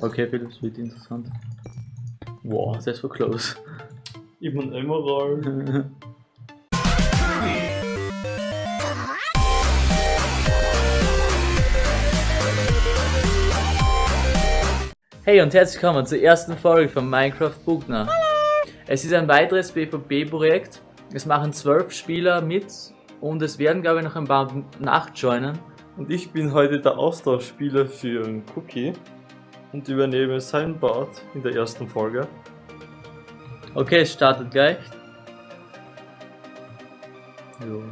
Okay, Philips wird interessant. Wow, das war close. Ich bin Emerald. Hey und herzlich willkommen zur ersten Folge von Minecraft Bugner. Es ist ein weiteres PvP-Projekt. Es machen zwölf Spieler mit und es werden, glaube ich, noch ein paar nachjoinen. Und ich bin heute der Austauschspieler für Cookie und übernehme sein Part in der ersten Folge. Okay, es startet gleich. Jo.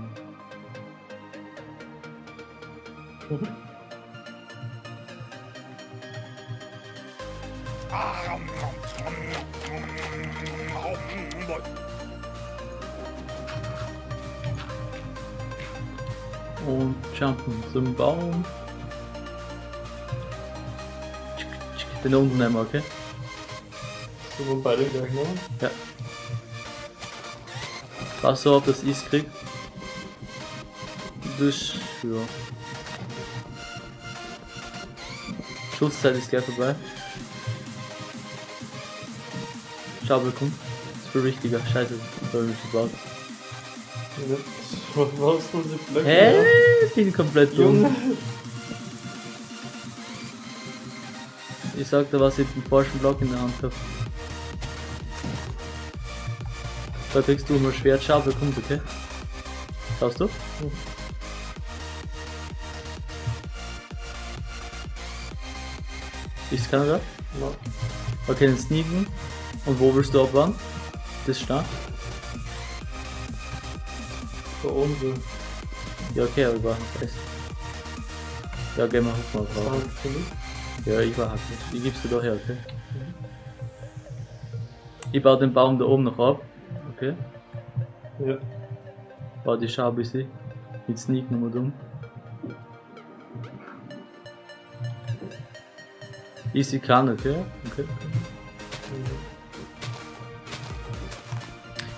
Und jumpen zum Baum. Den unten nehmen wir, okay? So, wir beide gleich nehmen. Ja. Pass auf, dass ich es krieg. Das, ja. Schutzzeit ist gleich vorbei. Schaubel kommt. Das ist viel wichtiger. Scheiße, das habe ich mich gebaut. Was machst du diese Blöcke? Hä? Ich bin komplett dumm. Ich sag dir, was ich den falschen Block in der Hand hab. Da kriegst du mal Schwert, Schaufel kommt, okay? Schaust du? Ist keiner da? Ja. Okay, dann sneaken. Und wo willst du abwarten? Das ist da. Unten. Ja, okay, aber ich war noch fest. Ja, gehen wir hoch mal drauf. Ja, ich war hackig. Ich gib's dir da her, okay? Ich baue den Baum da oben noch ab. Okay? Ja. Baue die Schau ein bisschen. Mit Sneak nochmal dumm. Easy kann, okay? Okay.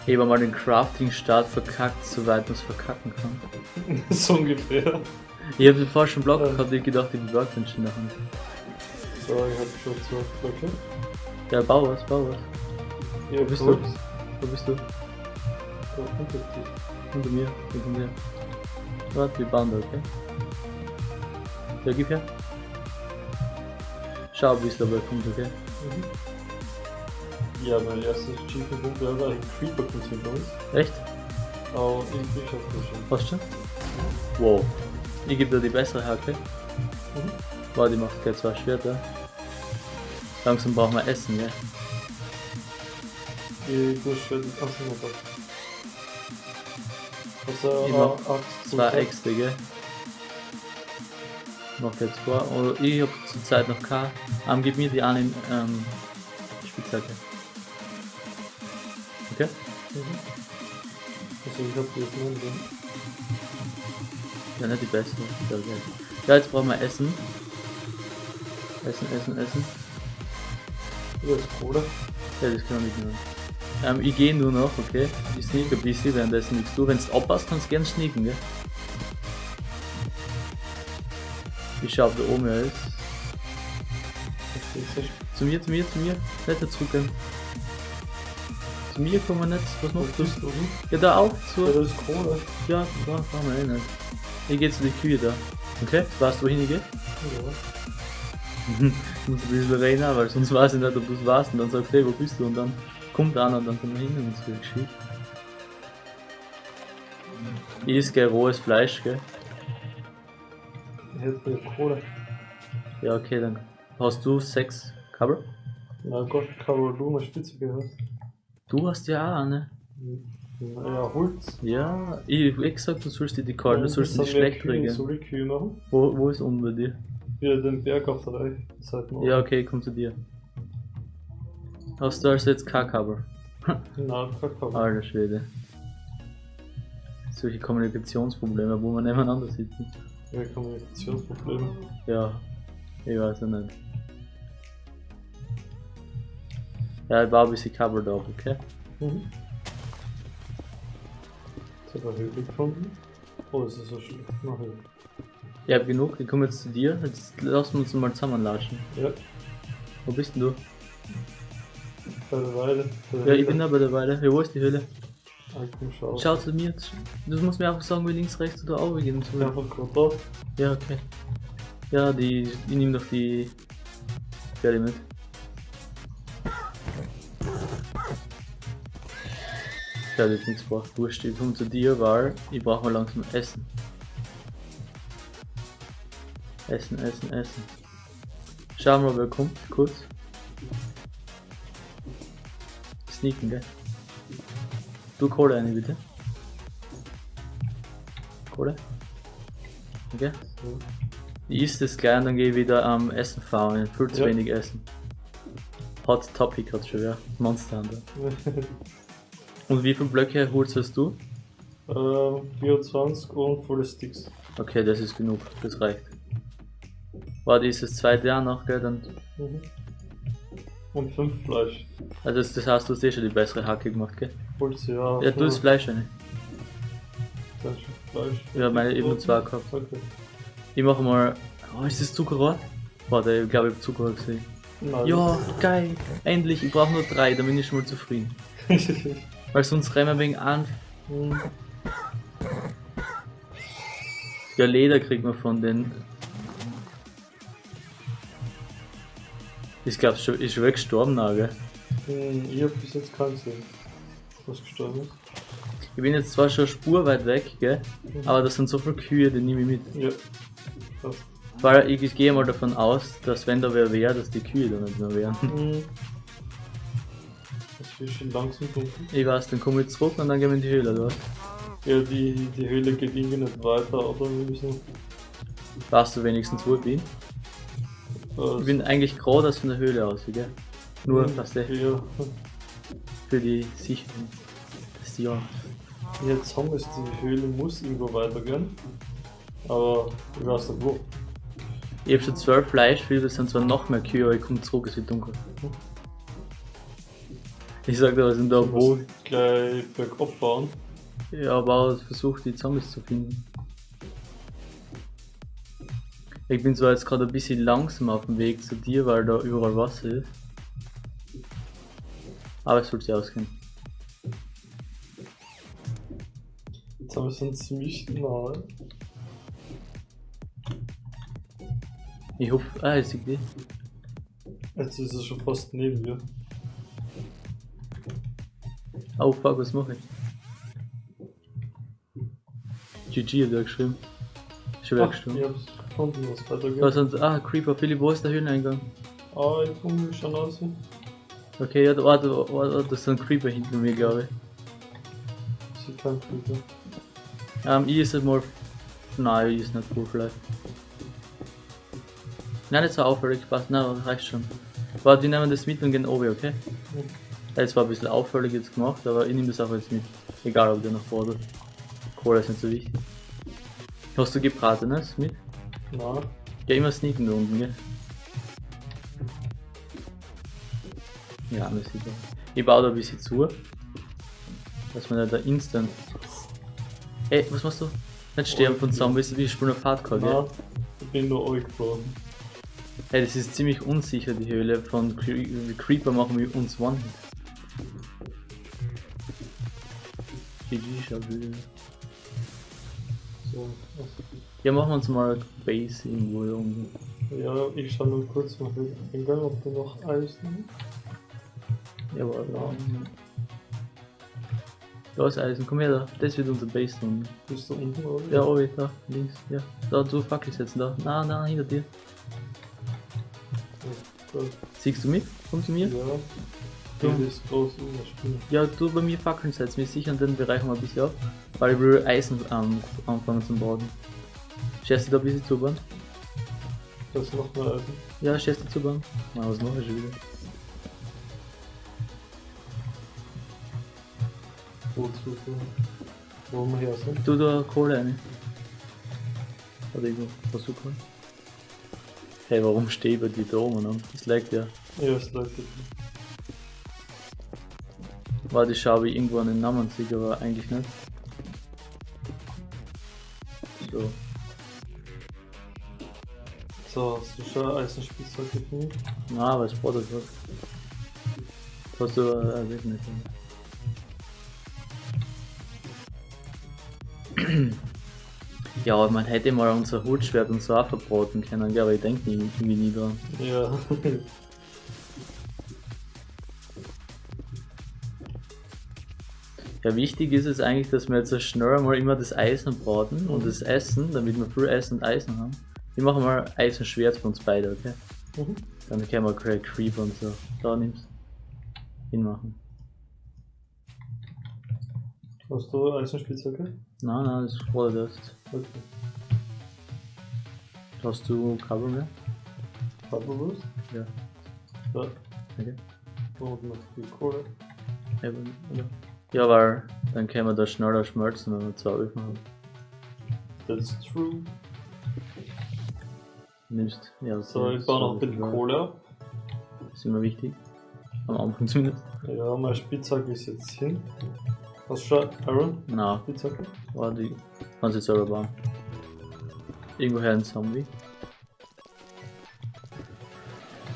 Ich habe mal den Crafting-Start verkackt, soweit man es verkacken kann. so ungefähr. Ich habe den falschen Block gehabt, ich gedacht, ich habe Workbench in der Hand. So, ich hab schon zwölf Blöcke. Ja, bau was, bau was. Ja, bist du? Wo bist du? Da unter dir. Hinter mir, hinter mir. Warte, wir bauen da, okay? Ja, gib her. Schau, wie es dabei kommt, okay? Ja, mein erstes Achievement wäre ein Creeper kultiviert bei uns. Echt? Irgendwie schafft das schon. Passt schon? Wow. Ich gebe dir die bessere Hacke. Mhm. Warte, ich mach gleich zwei Schwerter. Langsam brauchen wir Essen, ja? Die Durchschwert ist auch noch Ich mach Axt. Zwei Äxte, gell? Noch jetzt vor. Oder ich hab zurzeit noch keine. Ähm, gib mir die eine ähm, Spitzhacke. Okay? Mhm. Also, ich hab die jetzt nur drin. Ja, nicht die beste. Ja, jetzt brauchen wir Essen. Essen, Essen, Essen. Ja, ist Kohle. Ja, das können wir mitnehmen. Ähm, ich gehe nur noch, okay? Ich sneak ein bisschen, währenddessen nichts du. Wenn du abpasst, kannst du gern sneaken, gell? Ich schau, ob da oben er ist. Zu mir, zu mir, zu mir. Nicht zurückgehen. Zu mir kommen wir nicht. Was machst du? Ja, da auch. Ja, Zu. das ist Kohle. Ja, da brauchen wir eh nicht. Ich geh zu den Kühe da. Okay? Weißt du, wohin ich gehe? Ja. Muss ein bisschen reden, weil sonst weiß ich nicht, ob du es weißt. Und dann sagst du, hey, wo bist du? Und dann kommt einer und dann wir hin und es wird geschickt. Ist gell rohes Fleisch, gell? Ich hätte mir Kohle. Ja, okay, dann hast du sechs Cover. Na Gott, Carol, du mal Spitze gehört. Du hast ja auch eine. Naja, Holz. Ja, ich hab eh gesagt, du sollst dir die kalten, du sollst die schlecht Kühe, regeln. Soll ich Kühe machen? Wo, wo ist unten bei dir? Ja, den Berg auf der Reihe. Morgen. Ja, okay, komm zu dir. Hast du also jetzt kein Cover? Na, Kakao. Alter Schwede. Solche Kommunikationsprobleme, wo man nebeneinander sitzen. Ja, Kommunikationsprobleme. Ja, ich weiß ja nicht. Ja, ich baue ein bisschen Cover da, okay? Mhm. Jetzt hat er Höhle gefunden. Oh, das ist so schlecht. Na, Höhle. Ich hab genug, ich komme jetzt zu dir. Jetzt lassen wir uns mal zusammenlatschen. Ja. Wo bist denn du? Bei der Weide. Bei der Ja, ich Höhle. bin da bei der Weile. Ja, wo ist die Höhle? Ah, komm, schau. Schau zu mir. Du musst mir einfach sagen, wie links, rechts oder oben gehen soll. Einfach gerade da. Ja, okay. Ja, die, ich nehme doch die Pferde mit. Ich habe jetzt nichts gebraucht. Wurscht, ich komme zu dir, weil ich brauche mal langsam Essen. Essen, Essen, Essen. Schauen wir mal, wer kommt, kurz. Sneaken, gell? Du Kohle eine bitte. Kohle? Okay. Ich isst es gleich und dann gehe ich wieder am Essen fahren. Viel zu Ja. wenig Essen. Hot Topic hat schon, ja. Monster Hunter. Und wie viele Blöcke holst hast du? ähm, 24 und volle Sticks. Okay, das ist genug. Das reicht. Warte, ist das zweite Jahr noch, gell? Dann, Mhm. Und 5 Fleisch. also das, das heißt, du hast eh schon die bessere Hacke gemacht, gell? Du ja. Ja, du das Fleisch eine. Dann schon Fleisch. Ja, meine eben nur zwei gehabt. Okay. Ich mache mal. Oh, ist das Zuckerrohr? Warte, ich glaube, ich habe Zuckerrohr gesehen. Nein. Ja, geil. Endlich, ich brauche nur drei, dann bin ich schon mal zufrieden. Weil sonst rennen wir wegen an. Hm, Ja, Leder kriegt man von den. Ich glaube, schon ist schon weggestorben, na, gell? hm, ich hab bis jetzt keinen gesehen. Was gestorben ist. Ich bin jetzt zwar schon eine Spur weit weg, gell? Aber das sind so viele Kühe, die nehme ich mit. Ja. Passt. Weil ich, ich gehe mal davon aus, dass wenn da wer wäre, dass die Kühe da nicht mehr wären. Hm. Das wird schon langsam dunkel. Ich weiß, dann komme ich zurück und dann gehen wir in die Höhle, oder? Ja, die, die Höhle geht irgendwie nicht weiter, aber wir müssen. Weißt du wenigstens, wo ich bin? Äh, Ich bin eigentlich gerade aus von der Höhle aus, gell? Nur, hm, dass der Ja. für die Sicherung. Das ja. Jetzt haben wir es, die Höhle muss irgendwo weitergehen. Aber ich weiß nicht wo. Ich habe schon zwölf Fleischfilter, das sind zwar noch mehr Kühe, aber ich komme zurück, es wird dunkel. Ich sag dir, was sind da Ich wo? gleich bergab fahren. Ja, aber versucht die Zombies zu finden. Ich bin zwar jetzt gerade ein bisschen langsam auf dem Weg zu dir, weil da überall Wasser ist. Aber es sollte ausgehen. Jetzt haben wir schon ziemlich nahe. Ich hoffe. Ah, jetzt ich die. Jetzt ist er schon fast neben mir. Oh fuck, was mache ich? GG hat er geschrieben. Schon Ah, weggestorben. Hab's gefunden, was weitergeht. Was sonst? Ah, Creeper, Philipp, wo ist der Höhleneingang? Ah, ich komme schon raus. Okay, ja, da, warte, warte, das ist ein Creeper hinter mir, glaube ich. Sie kein Filter. Ähm, ich ist mal. Nein, ich ist nicht cool vielleicht. Nein, nicht so auffällig, passt. Nein, das reicht schon. Warte, wir nehmen das mit und gehen oben, okay? Ja, Es war ein bisschen auffällig jetzt gemacht, aber ich nehme das auch jetzt mit. Egal, ob der noch fordert. Kohle ist nicht so wichtig. Hast du gebratenes mit? Na, Ja, immer sneaken da unten, gell? Ja, das sieht man. Ich baue da ein bisschen zu. Dass man da instant. Ey, was machst du? Nicht sterben von Zombies, wie spielen auf Hardcore, gell? na, ich bin nur euch geflogen. Hey, das ist ziemlich unsicher, die Höhle. Von Cre Creeper machen wir uns One-Hit. GG, schau Ja, machen wir uns mal Base irgendwo da unten. Ja, ich schau nur kurz mal den Eingang, ob da noch Eisen Ja, warte. Da ist Eisen, komm her da. Das wird unser Base da unten. Bist du unten, oder? Ja, oben, da, links, ja. Da, du Fackel setzen, da. Na, na, hinter dir. Siehst du mich? Kommst du mir? Ja. Ja. Überspielen. Ja, du bei mir Fackeln setzen. Wir sichern den Bereich mal ein bisschen ab, weil ich will Eisen ähm, anfangen zu bauen. Schätzt du da ein bisschen zu bauen? Das noch mehr Eisen. Ja, schätzt du zu bauen? Na, was mache ich schon wieder? Wozu? Wo wir her sind. Du da Kohle rein. Oder irgendwo, versuch mal. Hey, warum stehe ich bei dir da oben? Das lag ja. Ja, es läuft. Warte, ich ich irgendwo an den Namen sehe, aber eigentlich nicht. So. So, hast du schon Eisenspitzhacke für mich? Nein, aber es braucht was. Hast du äh, nicht. Ja, man hätte mal unser Hutschwert und so auch verbraten können, aber ich denke irgendwie nie dran. Ja. Ja, wichtig ist es eigentlich, dass wir jetzt so schnell mal immer das Eisen braten und das Essen, damit wir viel Essen und Eisen haben. Ich mache mal Eisenschwert für uns beide, okay? Mhm. Dann können wir Craig Creeper und so. Da nimmst. Hinmachen. Hast du Eisenspitzhacke? Nein, nein, das war das. Okay. Hast du Kabel mehr? Farbewusst? Ja. Ja. Okay. Und noch die Kohle. Eben, oder? Ja, weil dann können wir das schneller schmelzen, wenn wir zwei Öfen haben. That's true. Nimmst, ja, So, ich baue noch ein bisschen Kohle ab. Das ist immer wichtig. Am Anfang zumindest. Ja, meine Spitzhacke ist jetzt hin. Hast du schon Iron? Na, Spitzhacke? war die. Kannst du selber bauen. Irgendwoher ein Zombie.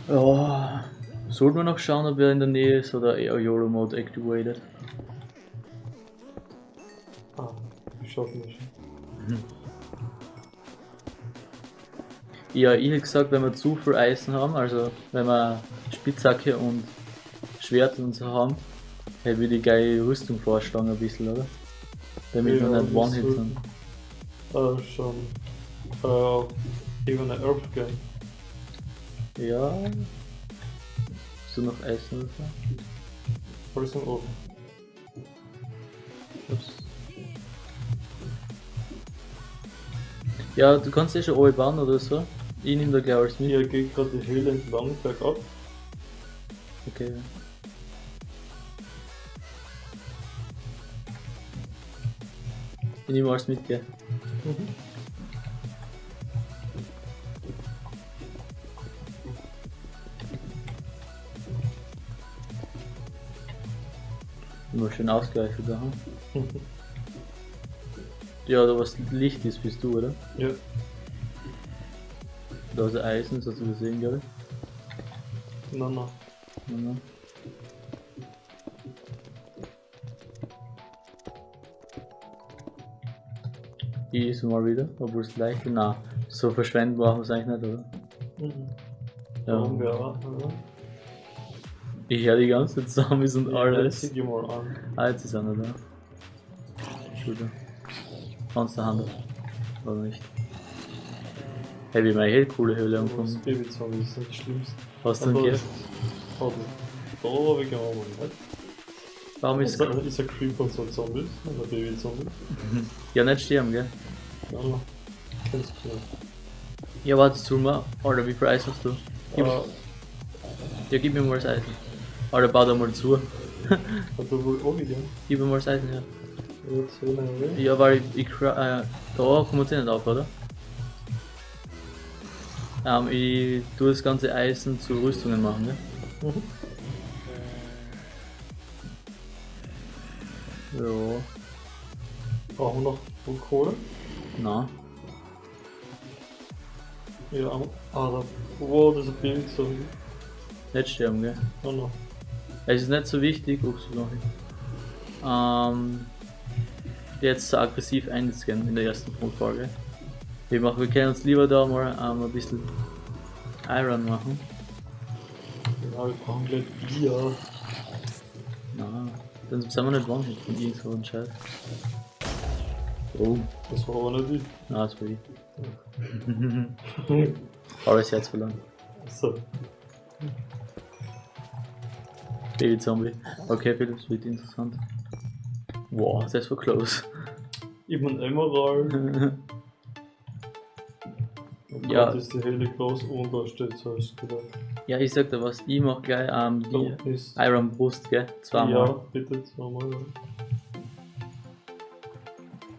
Ja. Sollten wir noch schauen, ob er in der Nähe ist oder eher YOLO Mode activated. Schaffen das schon. Ja, ich hätte gesagt, wenn wir zu viel Eisen haben, also wenn wir Spitzhacke und Schwert und so haben, hätte ich die geile Rüstung vorschlagen ein bisschen, oder? Damit Ja, wir nicht One-Hit sind. Äh, schon. Äh, auf Ebene Earth gehen. Ja. Hast du noch Eisen oder so? Alles im Ja, du kannst eh schon alle bauen oder so. Ich nehme da gleich alles mit. Hier geht gerade die Höhle entlang, bergab. Okay. Ich nehme alles mit, gell? Mhm. Immer schön Ausgleich wieder haben. Ja, da was Licht ist, bist du, oder? Ja. Da ist Eisen, das hast du gesehen, glaube ich. Nein, nein. Ja, ne? Ich ist mal wieder, obwohl es leicht ist. Nein, so verschwenden brauchen wir es eigentlich nicht, oder? Mhm. Ja. Warum wir auch, oder? Ich höre die ganze Zeit Zombies und Ja, alles. Zieh dir mal an. Ah, jetzt ist einer da. Entschuldigung. Kannst du Hand. Oder nicht? Hey, wie meine hey, coole Höhle Das sind die schlimmsten. Hast du einen Aber- Gift? Warte. Da habe ich auch mal nicht. Warum ist Ist ein, ist ein Creeper und so ein Zombie? Ein Babyzombie? Ja, nicht sterben, gell? Ja. Kennst du nicht. Ja, warte, zu mal. Alter, wie viel Eis hast du? Gib, Äh, ja, gib mir mal das Eisen. Alter, bau da mal zu. hat er wohl auch wieder? Gib mir mal das Eisen, ja. Will er weg. Ja, weil ich, ich cra- äh, da kommt sie nicht auf, oder? Ähm, ich tue das ganze Eisen zu Rüstungen machen, ne? Mhm. Ja, Brauchen wir noch voll Kohle? na. Ja, ah, da. Wow, das ist ein Babyzombie. Nicht sterben, gell? Oh no. Es ist nicht so wichtig, ups, noch nicht. Ähm, jetzt so aggressiv einscannen in der ersten Folge. Wir, machen, wir können uns lieber da mal ähm, ein bisschen Iron machen. Ja, wir brauchen gleich Bier. Na, dann sind wir nicht one-hit von irgend so einem Scheiß. Oh, Das war aber nicht ich. na, das war ich. Aber das Herz verloren. So. Baby-Zombie. Okay, Philipp, das wird interessant. Wow, das war close. Eben ein Emerald. Und Ja. dort ist die Höhle groß und da steht so als Skelett. ja, ich sag dir was, ich mach gleich ähm, die ist. Iron Brust, gell? Zweimal. Ja, bitte zweimal. Ja.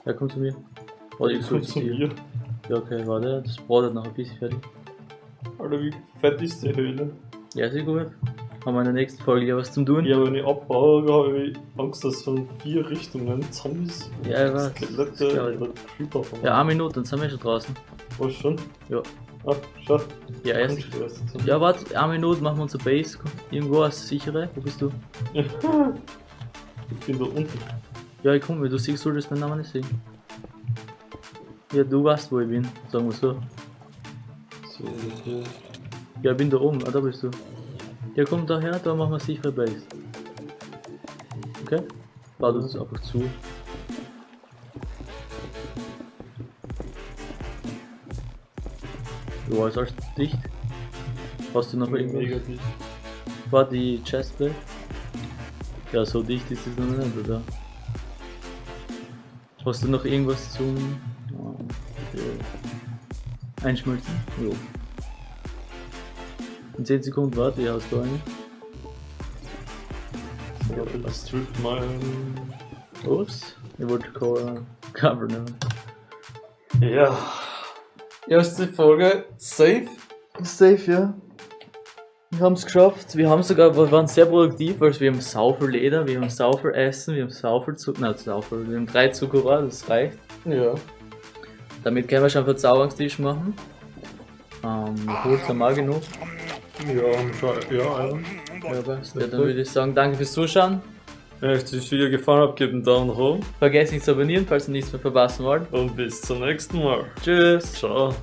Ja, komm zu mir. Warte, ich Kommt zu dir. mir. Ja, okay, warte, das bratet noch ein bisschen fertig. Alter, wie fett ist die Höhle? Ja, sehr gut. Haben wir in der nächsten Folge ja was zum tun. Ja, wenn ich abbaue, habe ich Angst, dass von vier Richtungen Zombies, Ja, ich weiß. Skelette oder Creeper von Ja, eine Minute, dann sind wir schon draußen. Was schon? Ja. Ah, schau. Ja, erst. Ja, warte, eine Minute, machen wir unser Base. Irgendwo als sichere. Wo bist du? Ich bin da unten. Ja, ich komme, du siehst, solltest meinen Namen nicht sehen. Ja, du weißt, wo ich bin, sagen wir so. So, hier. Ja, ich bin da oben, ah, da bist du. Ja, komm daher, da machen wir sichere Base. Okay? Bau das einfach zu. Ja, ist alles dicht. Hast du noch irgendwas? War die Chestplate? Ja, so dicht ist es noch nicht, oder? Hast du noch irgendwas zum ja. Einschmelzen? Jo. In 10 Sekunden warte, ich hast du eine. So, das Strip mal. Ups, ich wollte Co- Cover nehmen. Ja. Erste Folge safe. Safe, ja. Wir haben es geschafft. Wir haben sogar, wir waren sehr produktiv, weil wir haben sau viel Leder, wir haben sau viel Essen, wir haben sau viel Zucker, nein, sau viel, wir haben drei Zuckerrohr, das reicht. Ja. Damit können wir schon einen Verzauberungstisch machen. Ähm, Holz haben wir genug. Ja, ja, ja. Ja, dann würde ich sagen, danke fürs Zuschauen. Wenn euch das Video gefallen hat, gebt einen Daumen hoch Vergesst nicht zu abonnieren, falls ihr nichts mehr verpassen wollt. und bis zum nächsten Mal. Tschüss. Ciao.